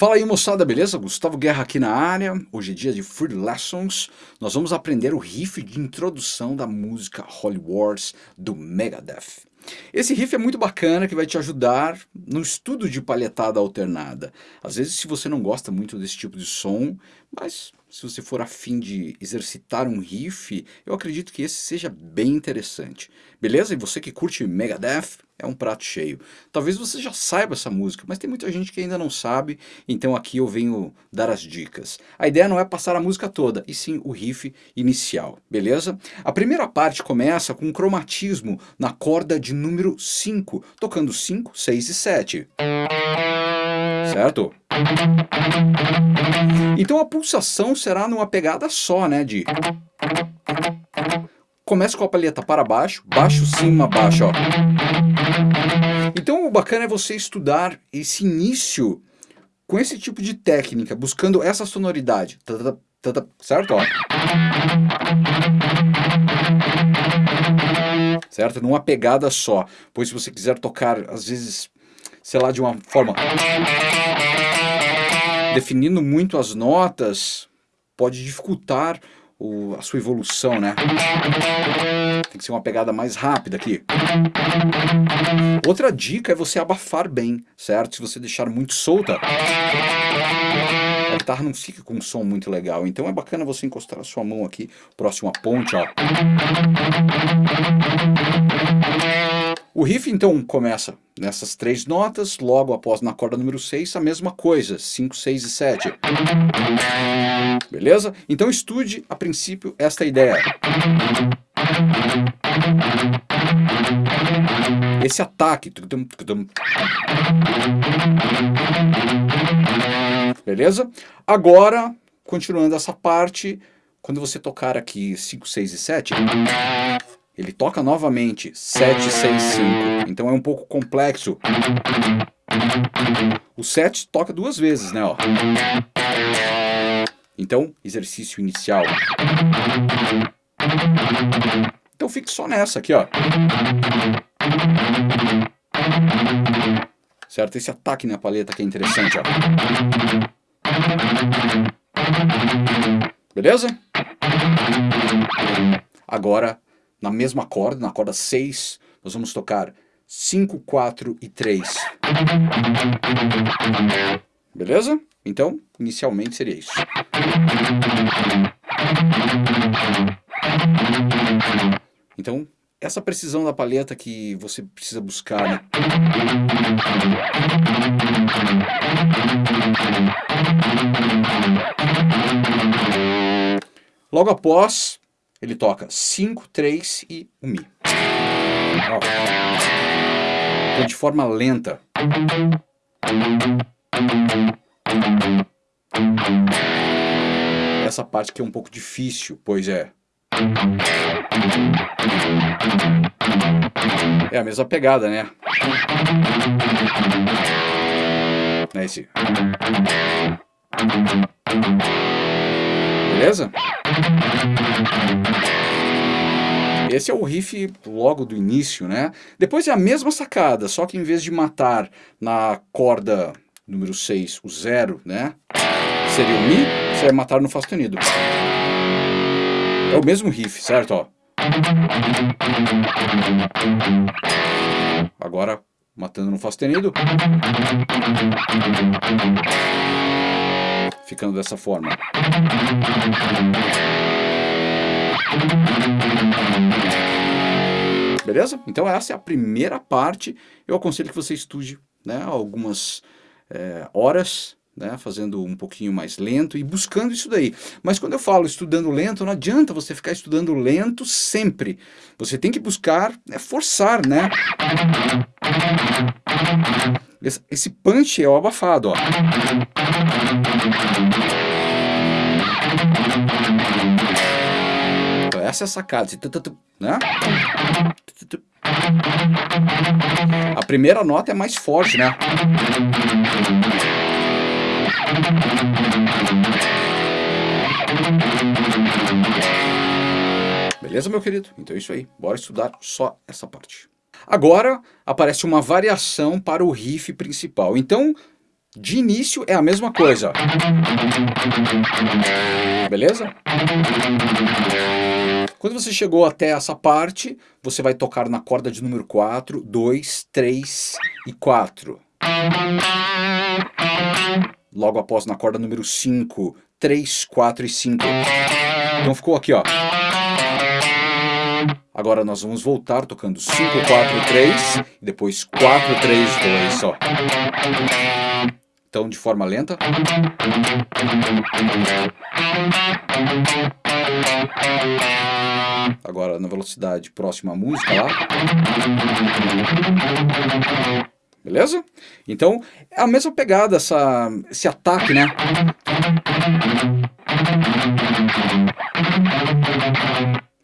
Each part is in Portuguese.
Fala aí moçada, beleza? Gustavo Guerra aqui na área. Hoje é dia de Free Lessons. Nós vamos aprender o riff de introdução da música Holy Wars do Megadeth. Esse riff é muito bacana que vai te ajudar no estudo de palhetada alternada. Às vezes se você não gosta muito desse tipo de som, mas se você for afim de exercitar um riff, eu acredito que esse seja bem interessante. Beleza? E você que curte Megadeth, é um prato cheio. Talvez você já saiba essa música, mas tem muita gente que ainda não sabe, então aqui eu venho dar as dicas. A ideia não é passar a música toda, e sim o riff inicial, beleza? A primeira parte começa com um cromatismo na corda de número 5, tocando 5, 6 e 7. Certo? Então a pulsação será numa pegada só, né? De... Começa com a palheta para baixo, baixo, cima, baixo, ó. Então o bacana é você estudar esse início com esse tipo de técnica, buscando essa sonoridade. Certo? Ó. Certo? Numa pegada só. Pois se você quiser tocar, às vezes, sei lá, de uma forma definindo muito as notas, pode dificultar o, a sua evolução, né? Tem que ser uma pegada mais rápida aqui. Outra dica é você abafar bem, certo? Se você deixar muito solta, a guitarra não fica com um som muito legal. Então é bacana você encostar a sua mão aqui, próximo à ponte, ó. O riff então começa nessas três notas, logo após na corda número 6, a mesma coisa, 5, 6 e 7. Beleza? Então estude a princípio esta ideia. Esse ataque. Beleza? Agora, continuando essa parte, quando você tocar aqui 5, 6 e 7, ele toca novamente 7, 6, 5. Então é um pouco complexo. O 7 toca duas vezes, né? Ó. Então, exercício inicial. Então fique só nessa aqui, ó. Certo? Esse ataque na paleta que é interessante, ó. Beleza? Agora na mesma corda, na corda 6, nós vamos tocar 5, 4 e 3. Beleza? Então, inicialmente seria isso. Então, essa precisão da palheta que você precisa buscar, né? Logo após, ele toca 5, 3 e 1 Mi. Ó. Então, de forma lenta. Essa parte que é um pouco difícil, pois é. É a mesma pegada, né? É esse. Beleza? Esse é o riff logo do início, né? Depois é a mesma sacada, só que em vez de matar na corda número 6 o zero, né? Seria o Mi, você vai matar no Fá sustenido. É o mesmo riff, certo? Ó. Agora, matando no Fá sustenido. Ficando dessa forma. Beleza? Então essa é a primeira parte. Eu aconselho que você estude né, algumas é, horas, né, fazendo um pouquinho mais lento e buscando isso daí. Mas quando eu falo estudando lento, não adianta você ficar estudando lento sempre. Você tem que buscar, né, forçar, né? Esse, punch é o abafado, ó. Então, essa é a sacada, né? A primeira nota é mais forte, né? Beleza, meu querido? Então é isso aí. Bora estudar só essa parte. Agora aparece uma variação para o riff principal. Então, de início é a mesma coisa. Beleza? Quando você chegou até essa parte, você vai tocar na corda de número 4, 2, 3 e 4. Logo após na corda número 5, 3, 4 e 5. Então ficou aqui, ó. Agora nós vamos voltar tocando 5, 4, 3, e depois 4, 3, 2, ó. Então, de forma lenta. Agora na velocidade próxima à música lá. Beleza? Então, é a mesma pegada, essa, esse ataque, né?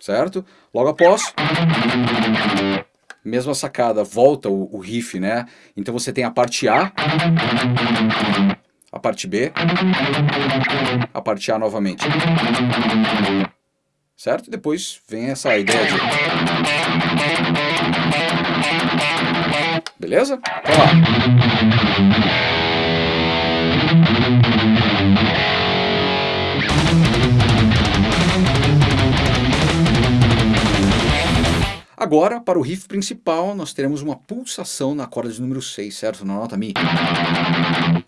Certo? Logo após, mesma sacada, volta o, o riff, né? Então você tem a parte A, a parte B, a parte A novamente. Certo? Depois vem essa ideia de... Beleza? Vamos lá. Agora, para o riff principal, nós teremos uma pulsação na corda de número 6, certo? Na nota Mi.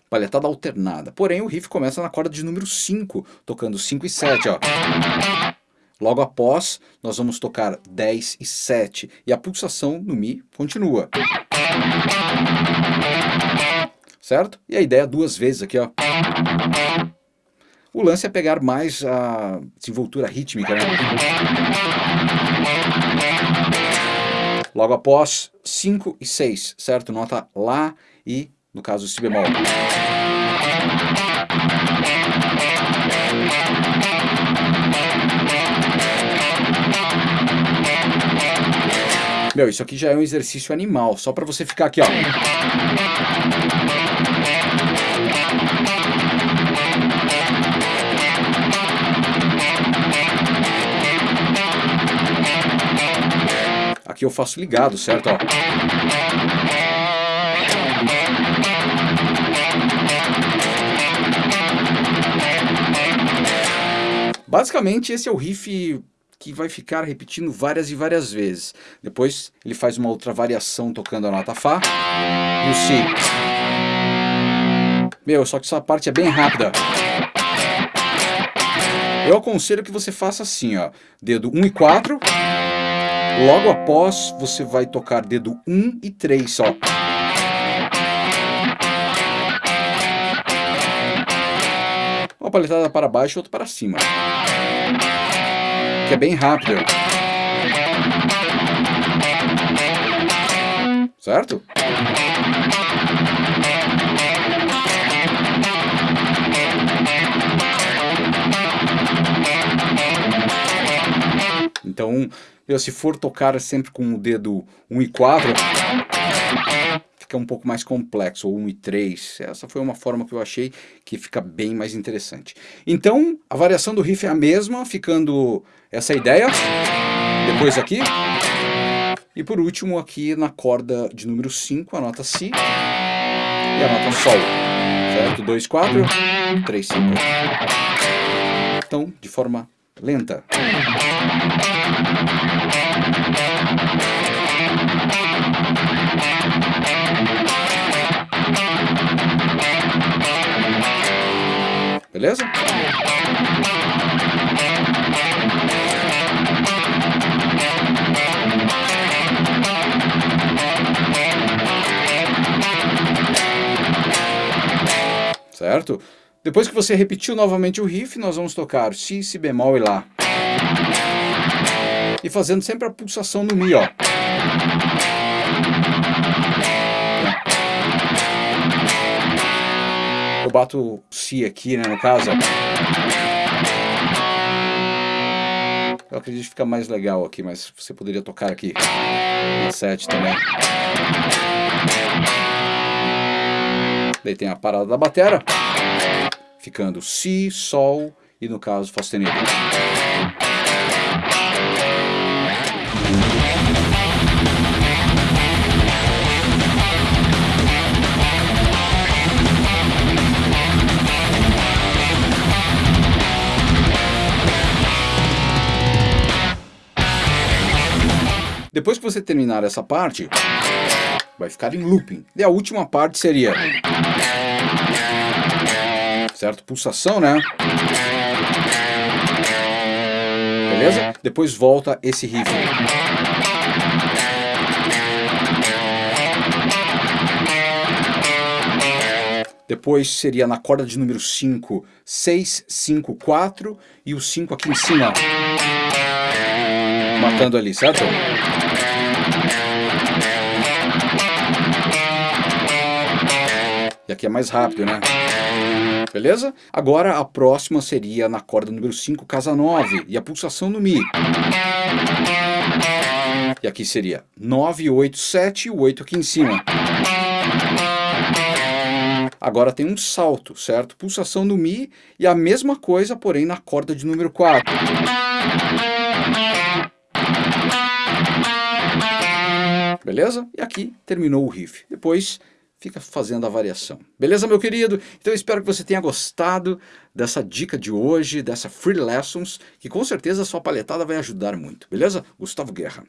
Palhetada alternada. Porém, o riff começa na corda de número 5, tocando 5 e 7, ó. Logo após, nós vamos tocar 10 e 7, e a pulsação no Mi continua. Certo? E a ideia duas vezes aqui, ó. O lance é pegar mais a desenvoltura rítmica, né? Logo após, 5 e 6, certo? Nota Lá e, no caso, Si bemol. Meu, isso aqui já é um exercício animal, só para você ficar aqui, ó. Aqui eu faço ligado, certo? Ó. Basicamente esse é o riff que vai ficar repetindo várias e várias vezes. Depois ele faz uma outra variação tocando a nota Fá e o Si. Meu, só que essa parte é bem rápida. Eu aconselho que você faça assim, ó. Dedo 1 e 4. Logo após, você vai tocar dedo 1 e 3 só. Uma paletada para baixo e outra para cima. Que é bem rápido. Certo? Então, eu, se for tocar sempre com o dedo 1 e 4, fica um pouco mais complexo, ou 1 e 3. Essa foi uma forma que eu achei que fica bem mais interessante. Então, a variação do riff é a mesma, ficando essa ideia. Depois aqui. E por último aqui na corda de número 5, a nota Si e a nota Sol. Certo? 2, 4, 3, 5. Então, de forma lenta. Beleza? Certo? Depois que você repetiu novamente o riff, nós vamos tocar Si, Si bemol e Lá. E fazendo sempre a pulsação no Mi, ó. Eu bato Si aqui, né, no caso. Eu acredito que fica mais legal aqui, mas você poderia tocar aqui na 7 também. Daí tem a parada da batera, ficando Si, Sol e no caso Fá sustenido. Depois que você terminar essa parte, vai ficar em looping. E a última parte seria... Certo? Pulsação, né? Beleza? Depois volta esse riff. Depois seria na corda de número 5, 6, 5, 4 e o 5 aqui em cima. Matando ali, certo? E aqui é mais rápido, né? Beleza? Agora a próxima seria na corda número 5, casa 9, e a pulsação no Mi. E aqui seria 9, 8, 7 e o 8 aqui em cima. Agora tem um salto, certo? Pulsação no Mi e a mesma coisa, porém na corda de número 4. Beleza? E aqui terminou o riff. Depois fica fazendo a variação. Beleza, meu querido? Então espero que você tenha gostado dessa dica de hoje, dessa Free Lessons, que com certeza a sua palhetada vai ajudar muito. Beleza? Gustavo Guerra.